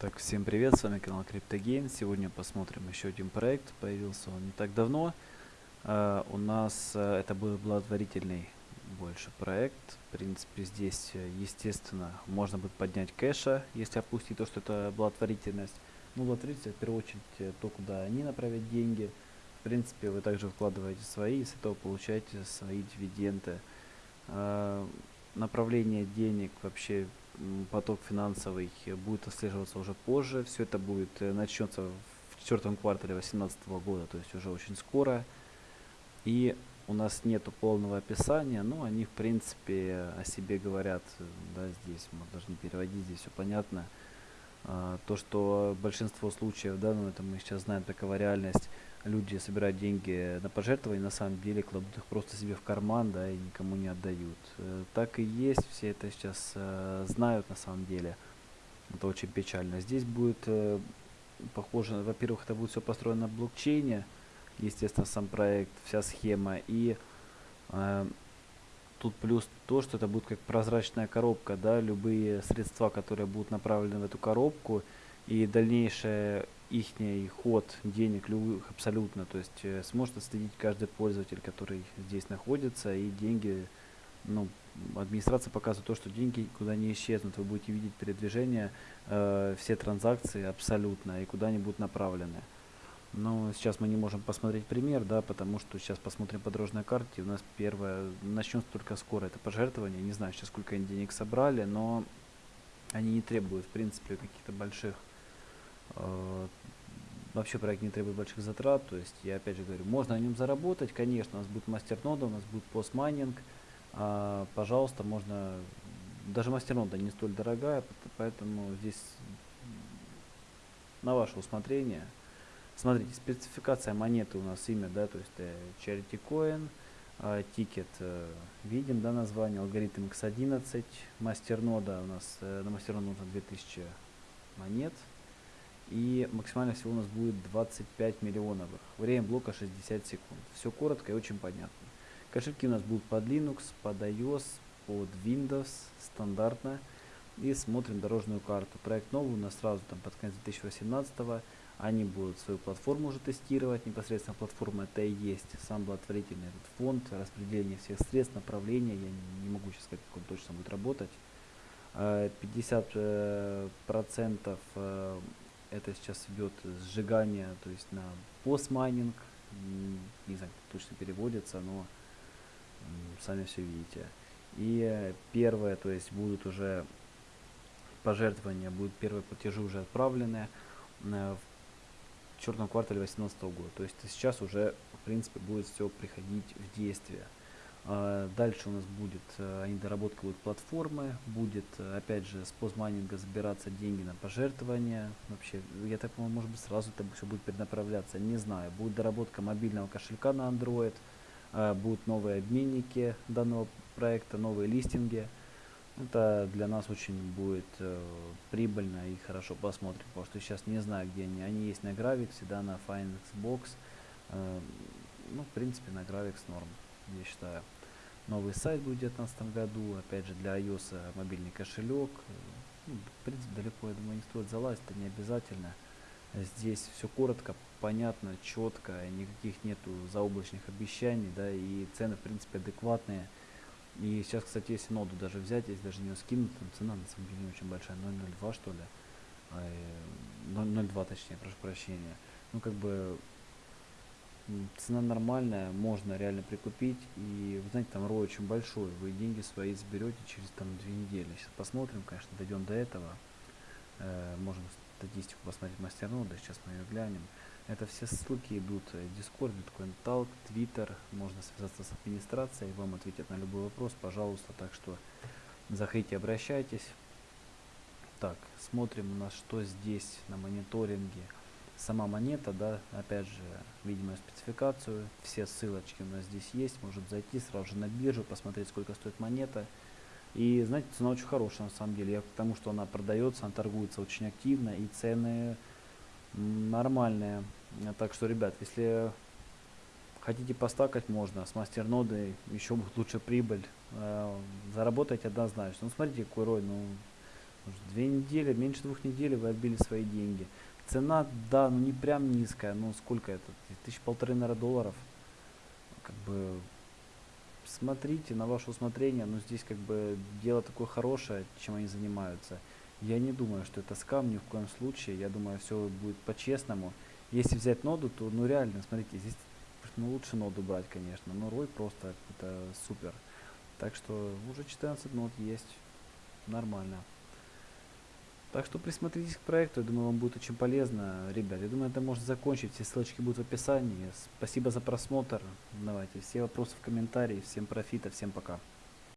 Так, всем привет, с вами канал CryptoGain. Сегодня посмотрим еще один проект. Появился он не так давно. Uh, у нас uh, это был благотворительный больше проект. В принципе, здесь, э, естественно, можно будет поднять кэша, если опустить то, что это благотворительность. Ну, благотворительность, в первую очередь, то, куда они направят деньги. В принципе, вы также вкладываете свои, и с этого получаете свои дивиденды. Uh, направление денег вообще поток финансовый будет отслеживаться уже позже. Все это будет э, начнется в четвертом квартале 2018 года, то есть уже очень скоро. И у нас нету полного описания, но они в принципе о себе говорят, да, здесь мы должны переводить, здесь все понятно. А, то, что большинство случаев, да, ну это мы сейчас знаем, такова реальность, люди собирают деньги на пожертвования, на самом деле кладут их просто себе в карман, да, и никому не отдают. Э, так и есть, все это сейчас э, знают на самом деле. Это очень печально. Здесь будет э, похоже, во-первых, это будет все построено на блокчейне, естественно, сам проект, вся схема, и тут плюс то, что это будет как прозрачная коробка, да, любые средства, которые будут направлены в эту коробку, и дальнейшее их ход денег любых абсолютно, то есть э, сможет отследить каждый пользователь, который здесь находится, и деньги, ну, администрация показывает то, что деньги куда не исчезнут, вы будете видеть передвижение, э, все транзакции абсолютно, и куда они будут направлены. Но сейчас мы не можем посмотреть пример, да, потому что сейчас посмотрим по дорожной карте, у нас первое, начнется только скоро, это пожертвование, не знаю сейчас сколько они денег собрали, но они не требуют, в принципе, каких-то больших вообще проект не требует больших затрат, то есть я опять же говорю, можно на нем заработать, конечно, у нас будет мастернода, у нас будет постмайнинг, а, пожалуйста, можно, даже мастернода не столь дорогая, поэтому здесь на ваше усмотрение. Смотрите, спецификация монеты у нас имя, да, то есть э, Charity Coin, э, тикет э, видим, да, название, алгоритм X11, мастернода у нас, э, на мастерноду нужно 2000 монет, и максимально всего у нас будет 25 миллионов. Время блока 60 секунд. Все коротко и очень понятно. Кошельки у нас будут под Linux, под iOS, под Windows, стандартно. И смотрим дорожную карту. Проект новый у нас сразу там под конец 2018 -го. Они будут свою платформу уже тестировать. Непосредственно платформа это и есть сам благотворительный этот фонд, распределение всех средств, направления. Я не, могу сейчас сказать, как он точно будет работать. 50 э, процентов э, это сейчас идет сжигание, то есть на постмайнинг, не знаю, как точно переводится, но сами все видите. И первое, то есть будут уже пожертвования, будут первые платежи уже отправлены э, в черном квартале 2018 года. То есть сейчас уже, в принципе, будет все приходить в действие. А, дальше у нас будет, э, они доработка будет платформы, будет, э, опять же, с постмайнинга забираться деньги на пожертвования. Вообще, я так понимаю, может быть, сразу это все будет перенаправляться, не знаю. Будет доработка мобильного кошелька на Android, а, будут новые обменники данного проекта, новые листинги. Это для нас очень будет э, прибыльно и хорошо посмотрим, потому что сейчас не знаю, где они. Они есть на Gravix, да, на Finexbox. Э, ну, в принципе, на Gravix норм, я считаю. Новый сайт будет в 2019 году, опять же для iOS мобильный кошелек. Ну, в принципе, далеко, я думаю, не стоит залазить, это не обязательно. Здесь все коротко, понятно, четко, никаких нету заоблачных обещаний, да, и цены, в принципе, адекватные. И сейчас, кстати, если ноду даже взять, если даже не скинуть, там цена на самом деле не очень большая, 0.02 что ли, 0.02 точнее, прошу прощения. Ну, как бы, цена нормальная, можно реально прикупить. И вы знаете, там рой очень большой. Вы деньги свои заберете через там две недели. Сейчас посмотрим, конечно, дойдем до этого. Э, можем статистику посмотреть мастернода, сейчас мы ее глянем. Это все ссылки идут Discord, Bitcoin Talk, Twitter. Можно связаться с администрацией, вам ответят на любой вопрос, пожалуйста. Так что заходите, обращайтесь. Так, смотрим у нас, что здесь на мониторинге сама монета, да, опять же, видимо спецификацию, все ссылочки у нас здесь есть, можем зайти сразу же на биржу, посмотреть, сколько стоит монета. И, знаете, цена очень хорошая на самом деле, я к тому, что она продается, она торгуется очень активно, и цены нормальные. Так что, ребят, если хотите постакать, можно, с мастернодой еще лучше прибыль, э, заработать однозначно. Ну, смотрите, какой рой, ну, Две недели, меньше двух недель вы отбили свои деньги. Цена, да, ну не прям низкая, но сколько это? Тысяч полторы, наверное, долларов. Как бы смотрите на ваше усмотрение, но здесь как бы дело такое хорошее, чем они занимаются. Я не думаю, что это скам ни в коем случае. Я думаю, все будет по-честному. Если взять ноду, то ну реально, смотрите, здесь ну, лучше ноду брать, конечно. Но рой просто это супер. Так что уже 14 нот есть. Нормально. Так что присмотритесь к проекту, я думаю, вам будет очень полезно. Ребят, я думаю, это можно закончить. Все ссылочки будут в описании. Спасибо за просмотр. Давайте, все вопросы в комментарии. Всем профита, всем пока.